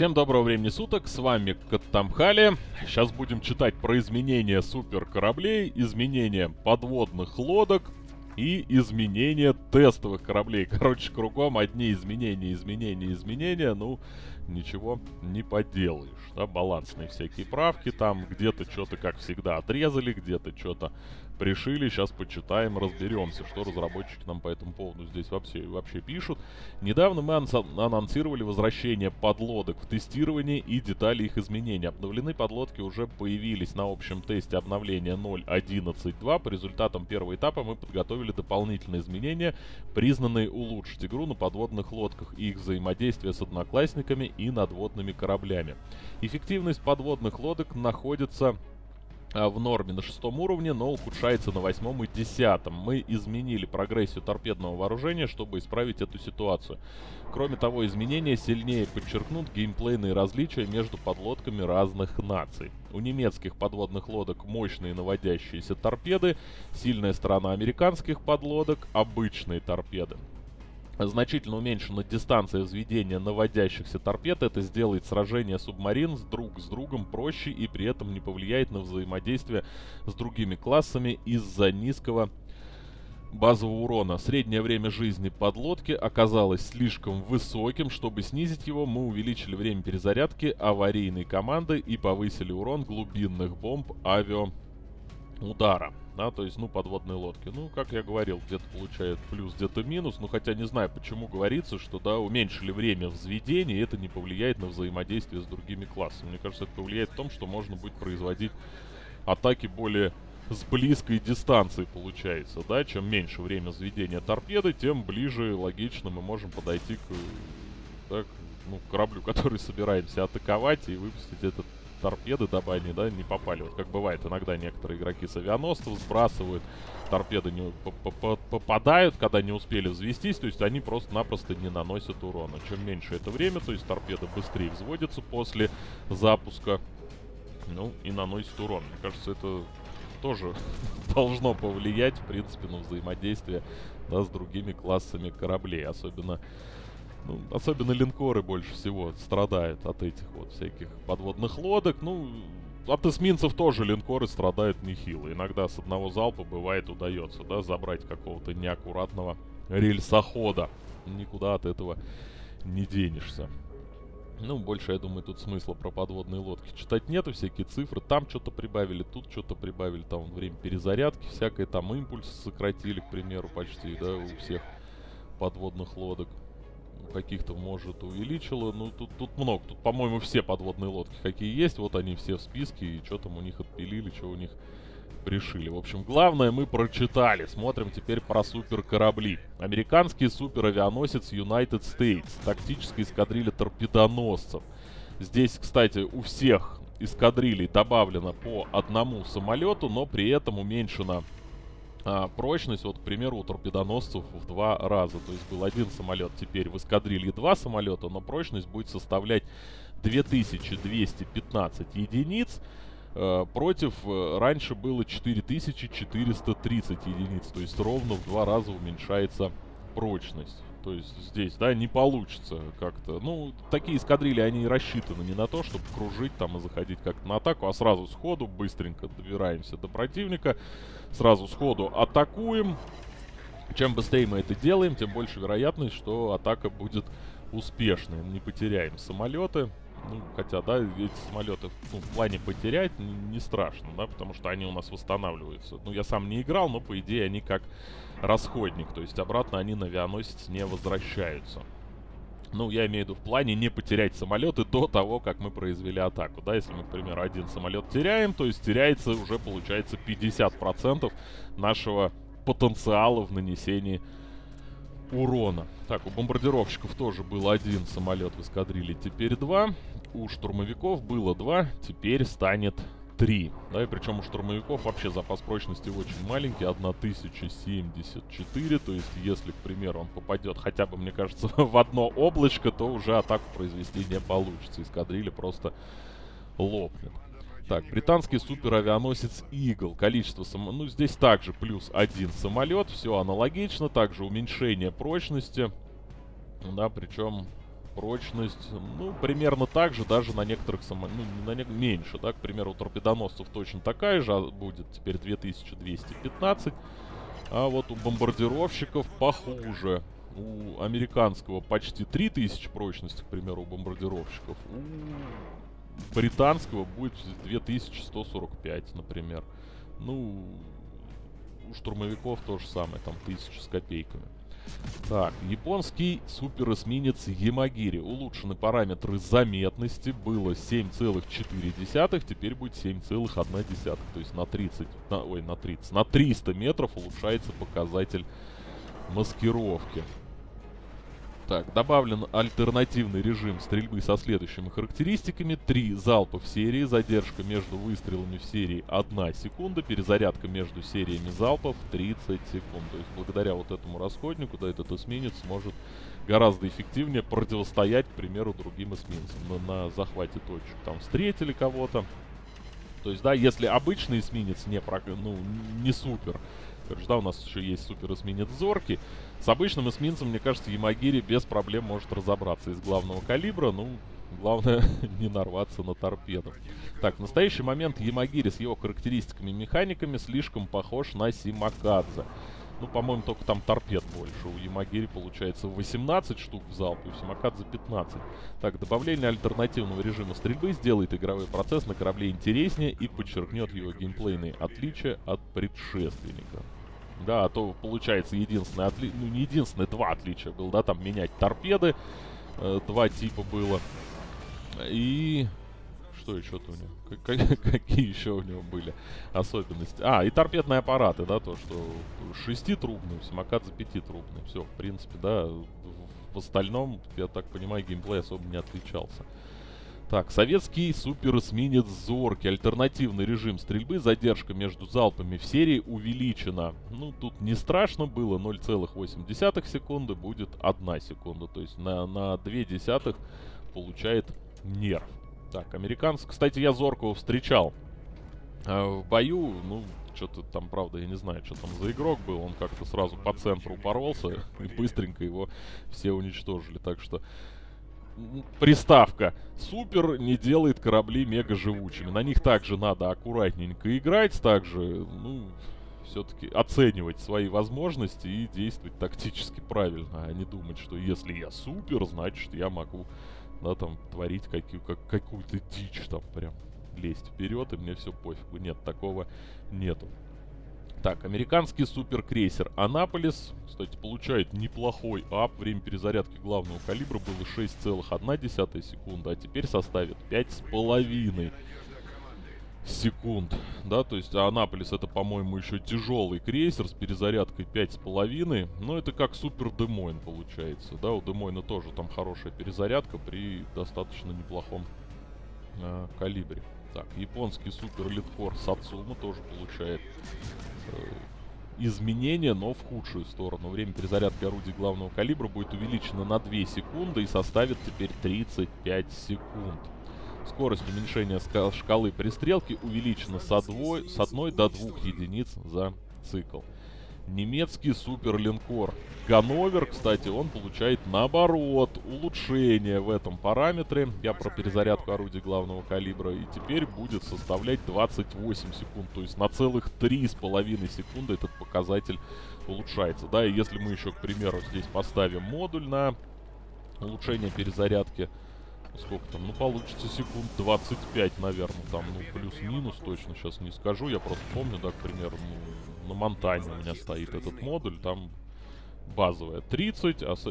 Всем доброго времени суток, с вами Каттамхали. Сейчас будем читать про изменения суперкораблей, изменения подводных лодок и изменения тестовых кораблей. Короче, кругом одни изменения, изменения, изменения. Ну, ничего не поделаешь. Да, балансные всякие правки там. Где-то что-то, как всегда, отрезали, где-то что-то пришили. Сейчас почитаем, разберемся, что разработчики нам по этому поводу здесь вообще, вообще пишут. Недавно мы анонсировали возвращение подлодок в тестирование и детали их изменения. Обновлены подлодки уже появились на общем тесте обновления 0.11.2. По результатам первого этапа мы подготовили дополнительные изменения, признанные улучшить игру на подводных лодках и их взаимодействие с одноклассниками и надводными кораблями. Эффективность подводных лодок находится а, в норме на шестом уровне, но ухудшается на восьмом и десятом. Мы изменили прогрессию торпедного вооружения, чтобы исправить эту ситуацию. Кроме того, изменения сильнее подчеркнут геймплейные различия между подлодками разных наций. У немецких подводных лодок мощные наводящиеся торпеды, сильная сторона американских подлодок — обычные торпеды значительно уменьшена дистанция взведения наводящихся торпед. Это сделает сражение субмарин с друг с другом проще и при этом не повлияет на взаимодействие с другими классами из-за низкого базового урона. Среднее время жизни подлодки оказалось слишком высоким. Чтобы снизить его, мы увеличили время перезарядки аварийной команды и повысили урон глубинных бомб авиаудара да, то есть, ну, подводные лодки. Ну, как я говорил, где-то получает плюс, где-то минус, ну, хотя не знаю, почему говорится, что, да, уменьшили время взведения, и это не повлияет на взаимодействие с другими классами. Мне кажется, это повлияет в том, что можно будет производить атаки более с близкой дистанции получается, да, чем меньше время взведения торпеды, тем ближе, логично, мы можем подойти к, да, к, ну, кораблю, который собираемся атаковать и выпустить этот торпеды, они, да, не попали. Вот как бывает, иногда некоторые игроки с авианосцев сбрасывают, торпеды не попадают, когда не успели взвестись, то есть они просто-напросто не наносят урона. Чем меньше это время, то есть торпеда быстрее взводится после запуска, ну, и наносит урон. Мне кажется, это тоже должно повлиять, в принципе, на взаимодействие да, с другими классами кораблей. Особенно ну, особенно линкоры больше всего страдают от этих вот всяких подводных лодок. Ну, от эсминцев тоже линкоры страдают нехило. Иногда с одного залпа бывает удается, да, забрать какого-то неаккуратного рельсохода. Никуда от этого не денешься. Ну, больше, я думаю, тут смысла про подводные лодки читать нету, всякие цифры. Там что-то прибавили, тут что-то прибавили, там время перезарядки всякое, там импульс сократили, к примеру, почти, да, у всех подводных лодок каких-то, может, увеличила. Ну, тут, тут много. Тут, по-моему, все подводные лодки, какие есть, вот они все в списке, и что там у них отпилили, что у них пришили. В общем, главное мы прочитали. Смотрим теперь про супер корабли. Американский супер авианосец United States. Тактическая эскадрилья торпедоносцев. Здесь, кстати, у всех эскадрилей добавлено по одному самолету, но при этом уменьшена а, прочность, вот, к примеру, у торпедоносцев в два раза. То есть был один самолет, теперь в эскадрилье два самолета, но прочность будет составлять 2215 единиц. Э, против э, раньше было 4430 единиц. То есть ровно в два раза уменьшается прочность. То есть здесь, да, не получится как-то. Ну, такие эскадрильи, они рассчитаны не на то, чтобы кружить там и заходить как-то на атаку, а сразу сходу быстренько добираемся до противника. Сразу сходу атакуем. Чем быстрее мы это делаем, тем больше вероятность, что атака будет успешной. Не потеряем самолеты. Ну, хотя, да, эти самолеты ну, в плане потерять не, не страшно, да, потому что они у нас восстанавливаются. Ну, я сам не играл, но, по идее, они как расходник, то есть обратно они на авианосец не возвращаются. Ну, я имею в виду в плане не потерять самолеты до того, как мы произвели атаку. Да, если мы, к примеру, один самолет теряем, то есть теряется уже, получается, 50% нашего потенциала в нанесении урона. Так, у бомбардировщиков тоже был один самолет в эскадрилье, теперь два. У штурмовиков было два, теперь станет три. Да, и причем у штурмовиков вообще запас прочности очень маленький, 1074. То есть, если, к примеру, он попадет хотя бы, мне кажется, в одно облачко, то уже атаку произвести не получится. Эскадрилья просто лопнет. Так, британский суперавианосец Eagle. Количество само... Ну, здесь также плюс один самолет. Все аналогично. Также уменьшение прочности. Да, причем прочность, ну, примерно так же, даже на некоторых само... ну, на не... меньше, да, к примеру, у торпедоносцев точно такая же, а будет теперь 2215, а вот у бомбардировщиков похуже. У американского почти 3000 прочности, к примеру, у бомбардировщиков. У британского будет 2145, например. Ну, у штурмовиков то же самое, там 1000 с копейками. Так, японский суперэсминец Ямагири. Улучшены параметры заметности. Было 7,4, теперь будет 7,1. То есть на 30, на, ой, на 30, на 300 метров улучшается показатель маскировки. Так, добавлен альтернативный режим стрельбы со следующими характеристиками. Три залпа в серии, задержка между выстрелами в серии 1 секунда, перезарядка между сериями залпов 30 секунд. То есть благодаря вот этому расходнику, да, этот эсминец сможет гораздо эффективнее противостоять, к примеру, другим эсминцам на, на захвате точек. Там встретили кого-то. То есть, да, если обычный эсминец не, ну, не супер, Короче, да, у нас еще есть супер эсминец Зорки. С обычным эсминцем, мне кажется, Ямагири без проблем может разобраться из главного калибра. Ну, главное не нарваться на торпеду. Так, в настоящий момент Ямагири с его характеристиками и механиками слишком похож на Симакадзе. Ну, по-моему, только там торпед больше. У Ямагири получается 18 штук в залпе, у Симакадзе 15. Так, добавление альтернативного режима стрельбы сделает игровой процесс на корабле интереснее и подчеркнет его геймплейные отличия от предшественника. Да, а то получается единственное отли... Ну, не единственное, два отличия было, да, там менять торпеды. Э, два типа было. И... Что еще-то у него? Какие еще у него были особенности? А, и торпедные аппараты, да, то, что шеститрубный, Самокадзе пятитрубный. Все, в принципе, да, в остальном, я так понимаю, геймплей особо не отличался. Так, советский суперэсминец Зорки. Альтернативный режим стрельбы. Задержка между залпами в серии увеличена. Ну, тут не страшно было. 0,8 секунды будет 1 секунда. То есть на, на 2 десятых получает нерв. Так, американцы. Кстати, я Зоркого встречал а, в бою. Ну, что-то там, правда, я не знаю, что там за игрок был. Он как-то сразу по центру упоролся и быстренько его все уничтожили. Так что приставка супер не делает корабли мега живучими. На них также надо аккуратненько играть, также, ну, все-таки оценивать свои возможности и действовать тактически правильно, а не думать, что если я супер, значит я могу, да, там, творить какие, как, какую-то дичь, там, прям лезть вперед, и мне все пофигу. Нет, такого нету. Так, американский суперкрейсер Анаполис, кстати, получает неплохой ап. Время перезарядки главного калибра было 6,1 секунды, а теперь составит 5,5 секунд. Да, то есть Анаполис это, по-моему, еще тяжелый крейсер с перезарядкой 5,5. Но это как супер Демойн получается. Да, у Демойна тоже там хорошая перезарядка при достаточно неплохом э, калибре. Так, японский супер литкор Сацума тоже получает изменения, но в худшую сторону. Время перезарядки орудий главного калибра будет увеличено на 2 секунды и составит теперь 35 секунд. Скорость уменьшения шкалы пристрелки увеличена с 1 до 2 единиц за цикл немецкий суперлинкор. Ганновер, кстати, он получает наоборот улучшение в этом параметре. Я про перезарядку орудий главного калибра. И теперь будет составлять 28 секунд. То есть на целых 3,5 секунды этот показатель улучшается. Да, и если мы еще, к примеру, здесь поставим модуль на улучшение перезарядки сколько там, ну получится секунд 25, наверное, там, ну плюс-минус точно сейчас не скажу, я просто помню, да, к примеру, ну, на Монтане у меня стоит этот модуль, там базовая 30, а с,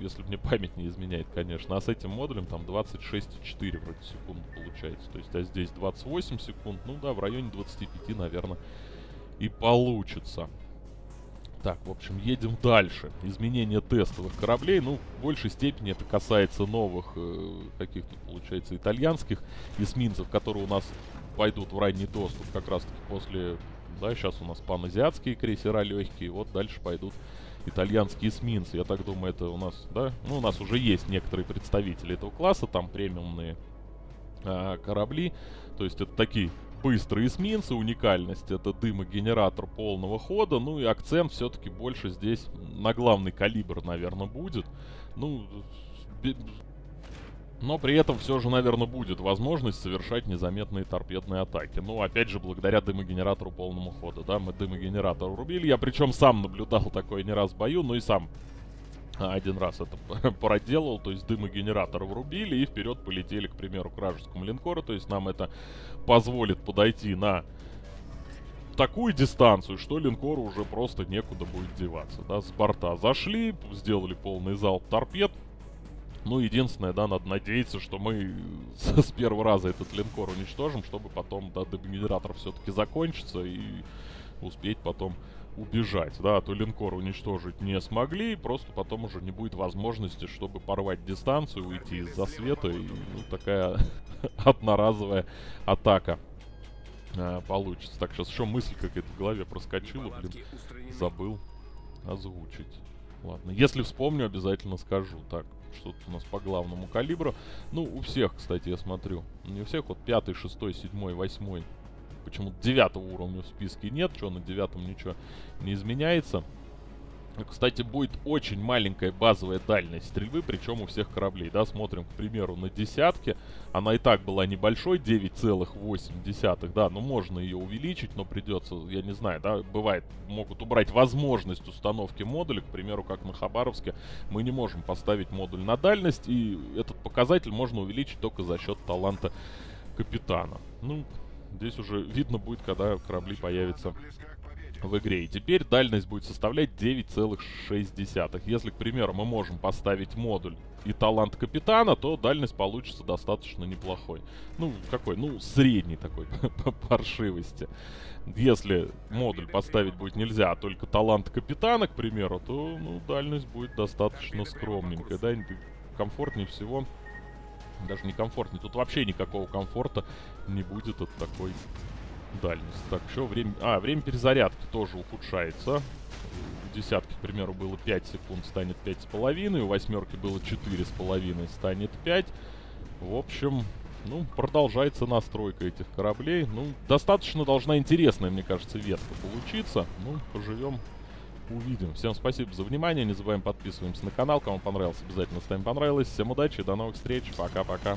если мне память не изменяет, конечно, а с этим модулем там 26,4 вроде секунд получается, то есть, а здесь 28 секунд, ну да, в районе 25, наверное, и получится. Так, в общем, едем дальше. Изменение тестовых кораблей. Ну, в большей степени это касается новых, э, каких-то, получается, итальянских эсминцев, которые у нас пойдут в ранний доступ как раз-таки после... Да, сейчас у нас паназиатские крейсера легкие, вот дальше пойдут итальянские эсминцы. Я так думаю, это у нас, да? Ну, у нас уже есть некоторые представители этого класса, там премиумные э, корабли. То есть это такие быстрые эсминцы, уникальность это дымогенератор полного хода, ну и акцент все-таки больше здесь на главный калибр, наверное, будет. Ну, Но при этом все же, наверное, будет возможность совершать незаметные торпедные атаки. Ну, опять же, благодаря дымогенератору полному хода, да, мы дымогенератор урубили. Я причем сам наблюдал такое не раз в бою, ну и сам один раз это проделал, то есть дымогенератор врубили и вперед полетели, к примеру, к вражескому линкору. То есть нам это позволит подойти на такую дистанцию, что линкору уже просто некуда будет деваться. Да, с борта зашли, сделали полный залп торпед, ну, единственное, да, надо надеяться, что мы с, первого раза этот линкор уничтожим, чтобы потом, да, дегенератор все-таки закончится и успеть потом убежать, да, а то линкор уничтожить не смогли, просто потом уже не будет возможности, чтобы порвать дистанцию, уйти из засвета, и ну, такая одноразовая атака а, получится. Так, сейчас еще мысль какая-то в голове проскочила, блин, забыл озвучить. Ладно, если вспомню, обязательно скажу. Так, что-то у нас по главному калибру. Ну, у всех, кстати, я смотрю. Не у всех, вот пятый, шестой, седьмой, восьмой. Почему-то девятого уровня в списке нет. Что на девятом ничего не изменяется. Кстати, будет очень маленькая базовая дальность стрельбы, причем у всех кораблей. Да, смотрим, к примеру, на десятке. Она и так была небольшой, 9,8. Да, ну можно ее увеличить, но придется, я не знаю, да, бывает, могут убрать возможность установки модуля. К примеру, как на Хабаровске, мы не можем поставить модуль на дальность, и этот показатель можно увеличить только за счет таланта капитана. Ну, здесь уже видно будет, когда корабли появятся в игре. И теперь дальность будет составлять 9,6. Если, к примеру, мы можем поставить модуль и талант капитана, то дальность получится достаточно неплохой. Ну, какой? Ну, средний такой по паршивости. Если модуль поставить будет нельзя, а только талант капитана, к примеру, то, ну, дальность будет достаточно скромненькая, да, комфортнее всего даже не комфортнее. Тут вообще никакого комфорта не будет от такой дальность. Так, еще время... А, время перезарядки тоже ухудшается. У десятки, к примеру, было 5 секунд, станет 5,5. У восьмерки было 4,5, станет 5. В общем, ну, продолжается настройка этих кораблей. Ну, достаточно должна интересная, мне кажется, ветка получиться. Ну, поживем, увидим. Всем спасибо за внимание. Не забываем подписываемся на канал. Кому понравилось, обязательно ставим понравилось. Всем удачи, до новых встреч. Пока-пока.